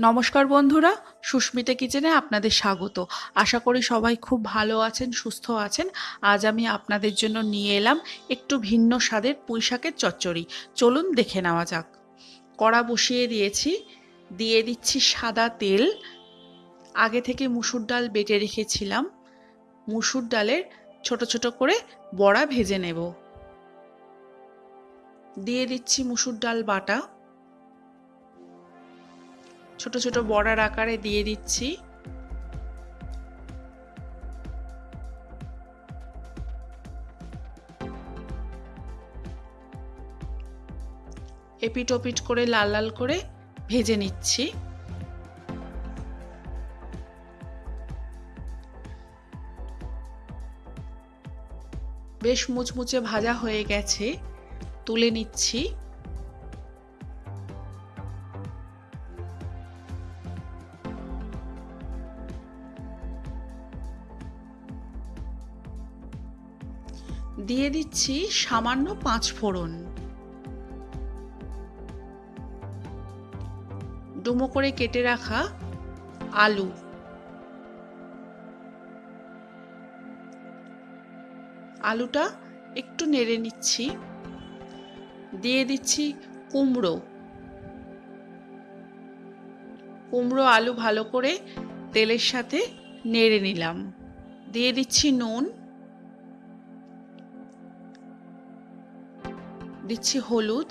নমস্কার বন্ধুরা, সুস্মিতা কিচেনে আপনাদের স্বাগত। আশা করি সবাই খুব ভালো আছেন, সুস্থ আছেন। আজ আমি আপনাদের জন্য নিয়ে এলাম একটু ভিন্ন স্বাদের পুঁইশাকের চচ্চড়ি। চলুন দেখে নেওয়া যাক। কড়া বসিয়ে দিয়েছি, দিয়ে দিচ্ছি সাদা তেল। আগে থেকে মুসুর ডাল বেটে রেখেছিলাম। মুসুর ডালের ছোট ছোট করে বড়া ভেজে নেব। দিয়ে দিচ্ছি মুসুর ডাল বাটা। ছোট ছোট বড়ার আকারে দিয়ে দিচ্ছি। এপিট ওপিট করে লাল লাল করে ভেজে নিচ্ছি। বেশ মুচমুচে ভাজা হয়ে গেছে, তুলে নিচ্ছি। দিয়ে দিচ্ছি সামান্য পাঁচ ফোড়ন। ডুমো করে কেটে রাখা আলু। আলুটা একটু নেড়ে নিচ্ছি। দিয়ে দিচ্ছি কুমড়ো। কুমড়ো আলু ভালো করে তেলের সাথে নেড়ে নিলাম। দিয়ে দিচ্ছি নুন। দিচ্ছি হলুদ।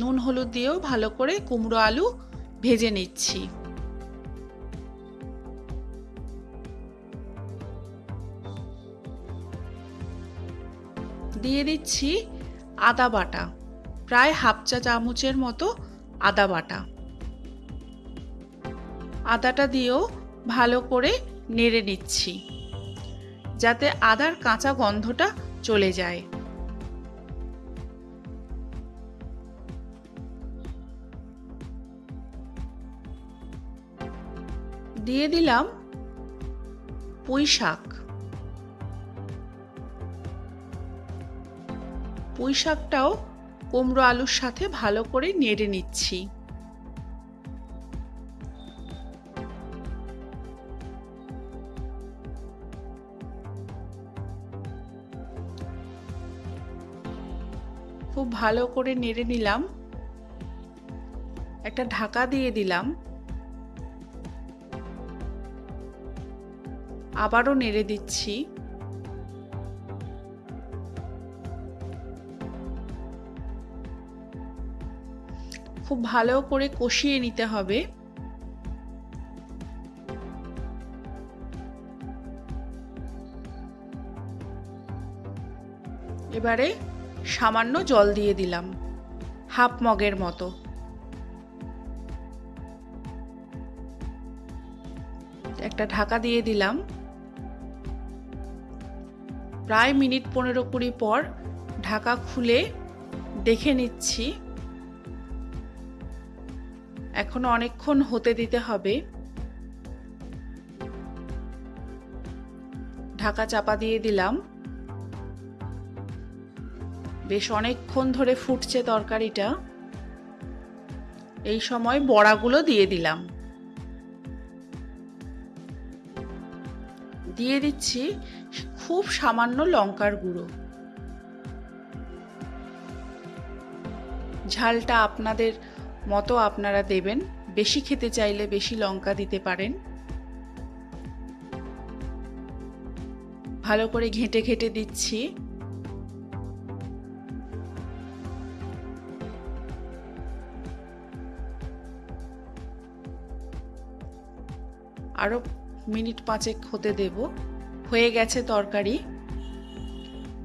নুন হলুদ দিয়েও ভালো করে কুমড়ো আলু ভেজে নিচ্ছি। দিয়ে দিচ্ছি আদা বাটা, প্রায় হাফ চা চামচের মতো আদা বাটা। আদাটা দিয়েও ভালো করে নেড়ে নিচ্ছি, যাতে আদার কাঁচা গন্ধটা চলে যায়। দিয়ে দিলাম পুঁই শাক। পুঁই শাকটাও কুমড়ো আলুর সাথে ভালো করে নেড়ে নিচ্ছি। খুব ভালো করে নেড়ে নিলাম। একটা ঢাকা দিয়ে দিলাম। আবারও নেড়ে দিচ্ছি। খুব ভালো করে কষিয়ে নিতে হবে। এবারে সামান্য জল দিয়ে দিলাম, হাফ মগের মতো। একটা ঢাকা দিয়ে দিলাম। প্রায় মিনিট পনেরো কুড়ি পর ঢাকা খুলে দেখে নিচ্ছি। এখনও অনেকক্ষণ হতে দিতে হবে। ঢাকা চাপা দিয়ে দিলাম। বেশ অনেকক্ষণ ধরে ফুটছে তরকারিটা। এই সময় বড়াগুলো দিয়ে দিলাম। দিয়ে দিচ্ছি খুব সামান্য লঙ্কার গুঁড়ো। ঝালটা আপনাদের মতো আপনারা দেবেন। বেশি খেতে চাইলে বেশি লঙ্কা দিতে পারেন। ভালো করে ঘেঁটে ঘেঁটে দিচ্ছি। আরও মিনিট পাঁচেক হতে দেব। হয়ে গেছে তরকারি।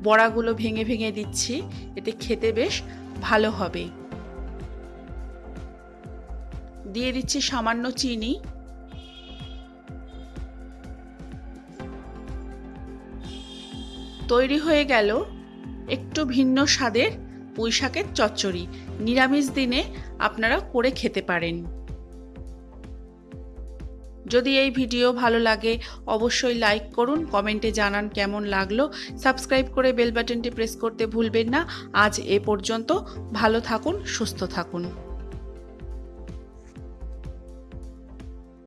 বড়াগুলো ভেঙে ভেঙে দিচ্ছি। এতে খেতে বেশ ভালো হবে। দিয়ে দিচ্ছি সামান্য চিনি। তৈরি হয়ে গেল একটু ভিন্ন স্বাদের পুঁইশাকের চচ্চড়ি। নিরামিষ দিনে আপনারা করে খেতে পারেন। যদি এই ভিডিও ভালো লাগে, অবশ্যই লাইক করুন কমেন্টে জানান কেমন লাগল। সাবস্ক্রাইব করে বেল বাটনটি প্রেস করতে ভুলবেন না। আজ এ পর্যন্ত, ভালো থাকুন, সুস্থ থাকুন।